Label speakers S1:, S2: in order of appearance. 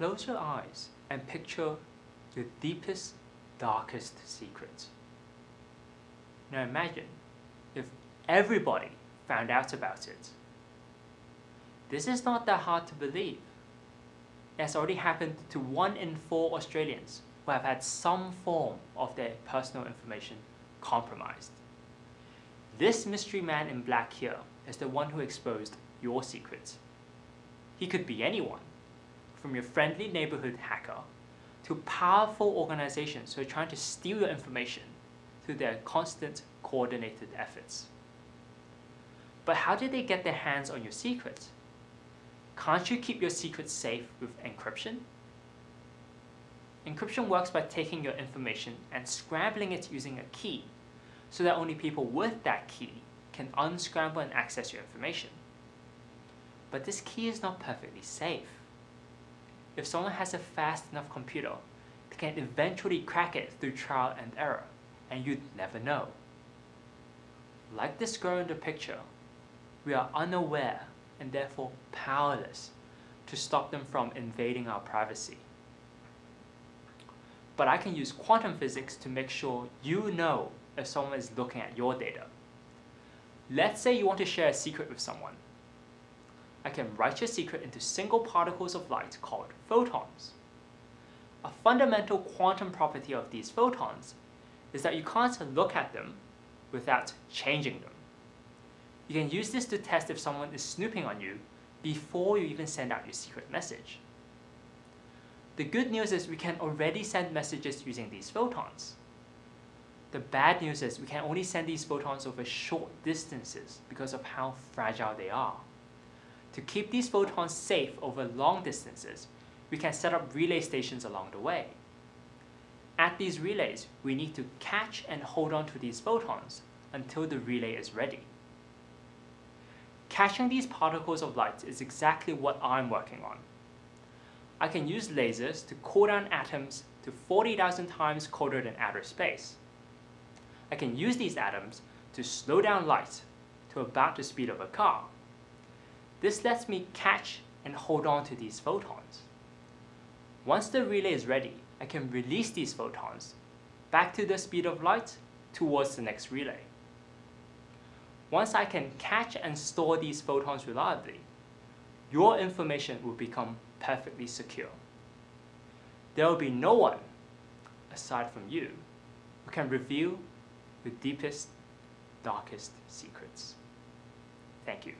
S1: Close your eyes and picture your deepest, darkest secret. Now imagine if everybody found out about it. This is not that hard to believe. It has already happened to one in four Australians who have had some form of their personal information compromised. This mystery man in black here is the one who exposed your secrets. He could be anyone, from your friendly neighborhood hacker to powerful organizations who are trying to steal your information through their constant coordinated efforts. But how did they get their hands on your secrets? Can't you keep your secrets safe with encryption? Encryption works by taking your information and scrambling it using a key so that only people with that key can unscramble and access your information. But this key is not perfectly safe. If someone has a fast enough computer, they can eventually crack it through trial and error, and you'd never know. Like this girl in the picture, we are unaware and therefore powerless to stop them from invading our privacy. But I can use quantum physics to make sure you know if someone is looking at your data. Let's say you want to share a secret with someone. I can write your secret into single particles of light called photons. A fundamental quantum property of these photons is that you can't look at them without changing them. You can use this to test if someone is snooping on you before you even send out your secret message. The good news is we can already send messages using these photons. The bad news is we can only send these photons over short distances because of how fragile they are. To keep these photons safe over long distances, we can set up relay stations along the way. At these relays, we need to catch and hold on to these photons until the relay is ready. Catching these particles of light is exactly what I'm working on. I can use lasers to cool down atoms to 40,000 times colder than outer space. I can use these atoms to slow down light to about the speed of a car. This lets me catch and hold on to these photons. Once the relay is ready, I can release these photons back to the speed of light towards the next relay. Once I can catch and store these photons reliably, your information will become perfectly secure. There will be no one, aside from you, who can reveal the deepest, darkest secrets. Thank you.